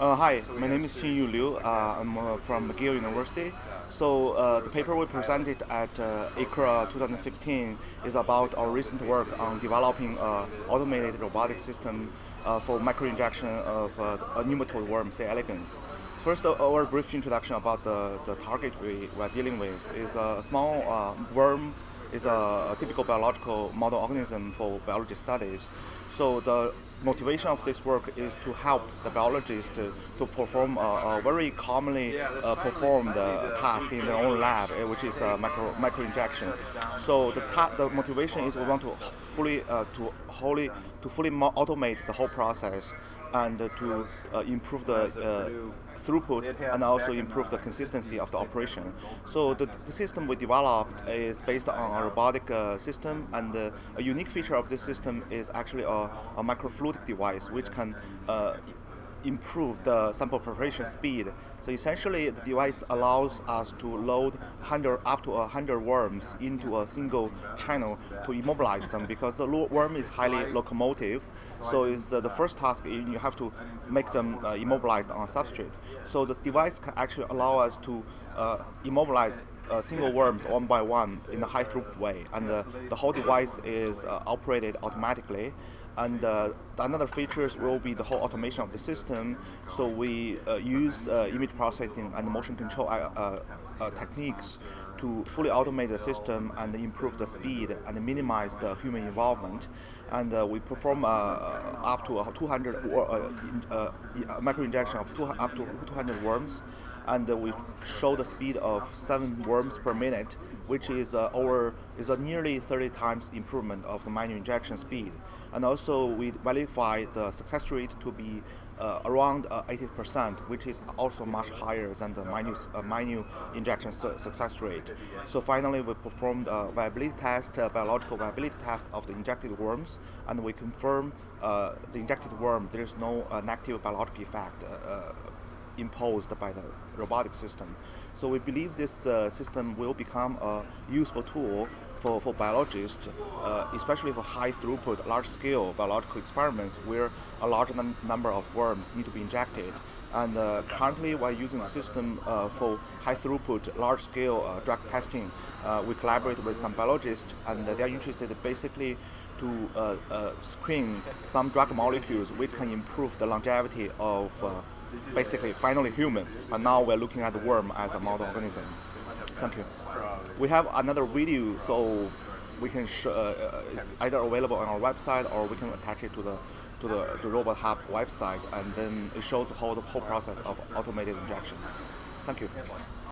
Uh, hi, my name is Xinyu Liu. Uh, I'm uh, from McGill University. So uh, the paper we presented at uh, ICRA 2015 is about our recent work on developing an automated robotic system uh, for microinjection of uh, a nematode worm, C. elegans. First, uh, our brief introduction about the, the target we, are dealing with is a small uh, worm is a, a, typical biological model organism for biology studies. So the motivation of this work is to help the biologists to, to perform a, a, very commonly uh, performed uh, task in their own lab, uh, which is micro microinjection. So the, the motivation is we want to fully uh, to wholly to fully automate the whole process and to uh, improve the uh, throughput and also improve the consistency of the operation. So the, the system we developed is based on a robotic uh, system and uh, a unique feature of this system is actually a, a microfluidic device which can uh, improve the sample preparation speed. So essentially, the device allows us to load 100 up to 100 worms into a single channel to immobilize them because the worm is highly locomotive. So it's uh, the first task you have to make them uh, immobilized on substrate. So the device can actually allow us to uh, immobilize uh, single worms one by one in a high throughput way, and uh, the whole device is uh, operated automatically. And uh, another features will be the whole automation of the system. So we uh, use uh, image processing and motion control techniques to fully automate the system and improve the speed and minimize the human involvement. And uh, we perform uh, up to 200 uh, micro injection of two, up to 200 worms and uh, we show the speed of seven worms per minute, which is uh, over is a nearly 30 times improvement of the manual injection speed. And also we verify the success rate to be uh, around 80%, uh, which is also much higher than the manual, uh, manual injection su success rate. So finally, we performed a viability test, a biological viability test of the injected worms, and we confirm uh, the injected worm, there is no negative biological effect imposed by the robotic system. So we believe this uh, system will become a useful tool for, for biologists, uh, especially for high throughput, large scale biological experiments where a large num number of worms need to be injected. And uh, currently, we're using the system uh, for high throughput, large scale uh, drug testing. Uh, we collaborate with some biologists, and they're interested basically to screen some drug molecules which can improve the longevity of basically finally human, but now we're looking at the worm as a model organism. Thank you. We have another video, so we can uh, uh, it's either available on our website or we can attach it to the to the, the Robohub website, and then it shows how the whole process of automated injection. Thank you.